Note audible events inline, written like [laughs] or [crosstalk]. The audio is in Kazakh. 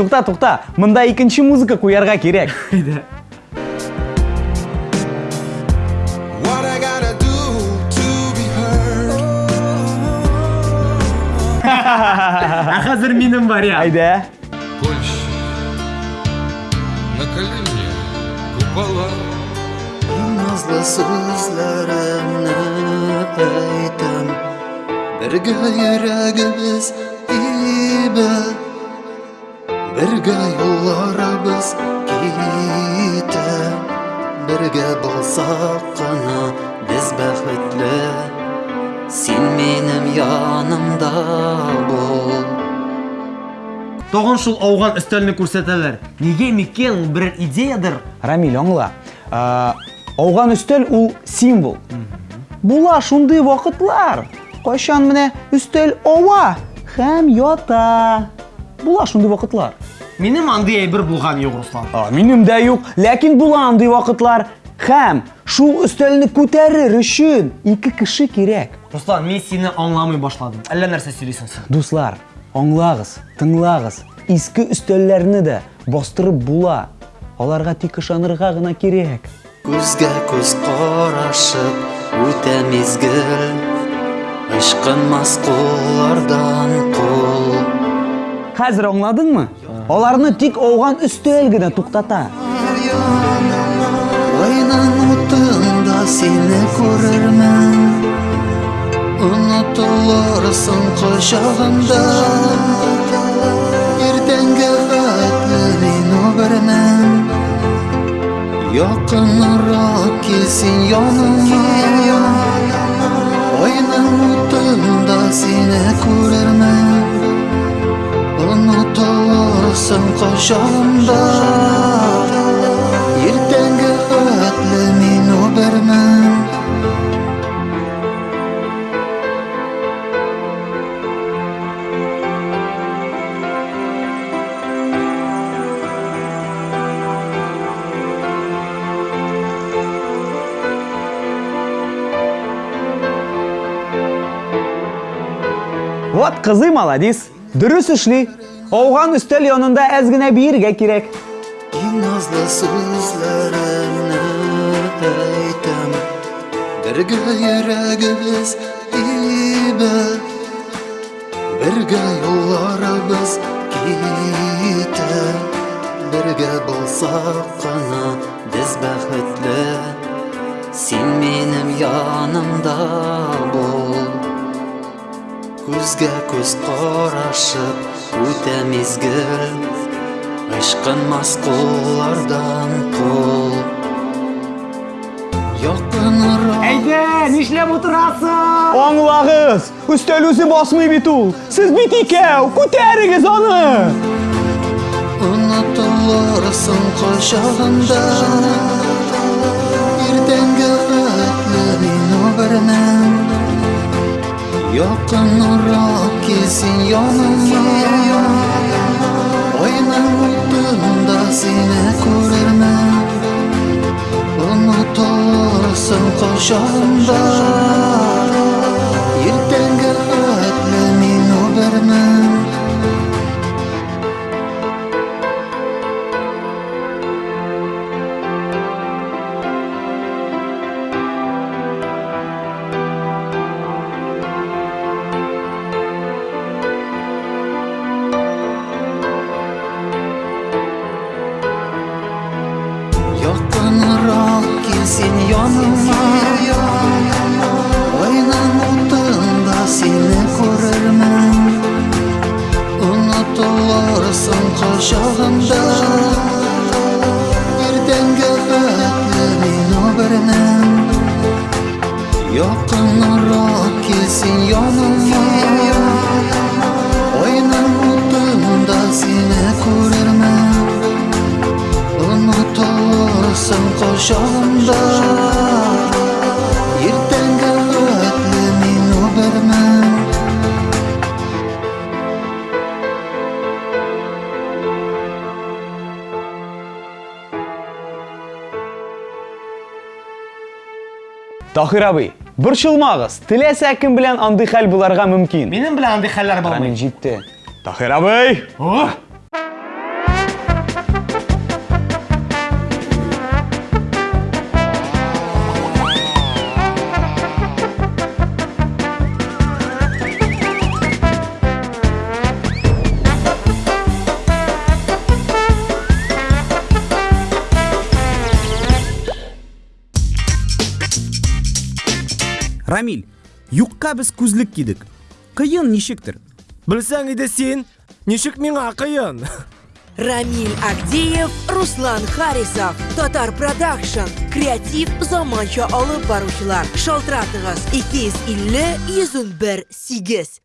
Тукта, тукта. Мында икенче музыка куярга кирәк. [laughs] What I gotta do to be heard? [laughs] А хәзер минем вариант. Айда. Больше на колени купола Назлы сүзләремне әйтәм Бергә йөрәгебез тибә Бергә юлларыбыз китә Бергә булсак кына без бәхетле Син минем янымда шул ауган өстәлне күрсәтәләр. Нигә микән ул берәр идеядыр? Рамил, аңла. А, Ауган өстәл ул символ. Була шундый вакытлар. Кайчан менә өстәл ава һәм ята. Була шундый вакытлар. Минем андый әйбер булган юк, Руслан. А, минем дә юк, ләкин була андый вакытлар. Һәм шул өстәлне күтәрер өчен ике кеше кирәк. Руслан, мин сине аңламый башладым. Әллә нәрсә сөйлисең син? Дуслар, аңлагыз, тыңлагыз. Иске өстәлләрне дә бастырып була. Аларга тик ышанырга гына кирәк. Күзгә күз карашып үтә мизгел Ышкынмас куллардан кул Хәзер аңладыңмы? Аларны тик ауган өстәл генә туктата. Айның утында сине күрермен Онытылырсың кочагымда Иртәнге хәтле мин үбермен Якынрак кил син яныма Айның утында сине күрермен ұмыта аласың қашанда ертеңгі мен обермін Вот козы молодец! Дөрес эшли. Ауган өстәл янында әз генә биергә кирәк. Иң назлы сүзләремне әйтәм Бергә йөрәгебез тибә Бергә юлларыбыз китә Бергә булсак кына без бәхетле Син минем янымда бул Күзгә күз карашып үтә мизгел Ышкынмас куллардан кул Якынрак Әйдә, нишләп утырасың? Аңлагыз, өстәл үзе басмый бит ул. Сез бит икәү, күтәрегез аны. Онытылырсың кочагымда Иртәнге хәтле мин үбермен Yakın olarak gelsin yanıma Oynan uydumda seni görürmen Unutursun koşanda. Yakınıram gelsin yanıma? Oynan otağında seni görürmen Unutulursun koşağında Birden göbekli bin habermen gelsin yanıma? Кочагымда Иртәнге хәтле мин үбермен Тахир абый, борчылмагыз. Теләсә кем белән андый хәл буларга мөмкин. Минем белән андый хәлләр Рамил булмый. җитте. Тахир абый! Рамиль юққа біз күзлік кидік қиын нешіктір Білсәң иде сен, ничек миңа кыйын? [laughs] Рамиль Агдеев, Руслан Харисов, Татар Продакшн, креатив заманча алып баручылар. Шалтыратыгыз 250 101 8.